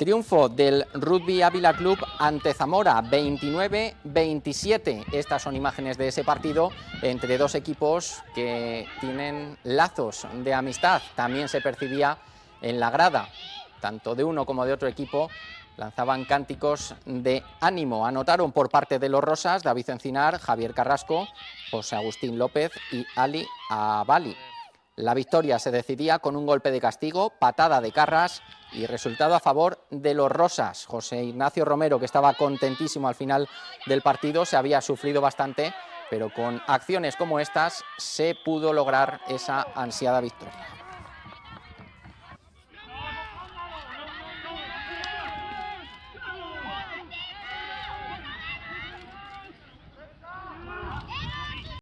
Triunfo del Rugby Ávila Club ante Zamora, 29-27. Estas son imágenes de ese partido entre dos equipos que tienen lazos de amistad. También se percibía en la grada, tanto de uno como de otro equipo, lanzaban cánticos de ánimo. Anotaron por parte de los Rosas David Encinar, Javier Carrasco, José Agustín López y Ali Abali. La victoria se decidía con un golpe de castigo, patada de Carras y resultado a favor de los Rosas. José Ignacio Romero, que estaba contentísimo al final del partido, se había sufrido bastante, pero con acciones como estas se pudo lograr esa ansiada victoria.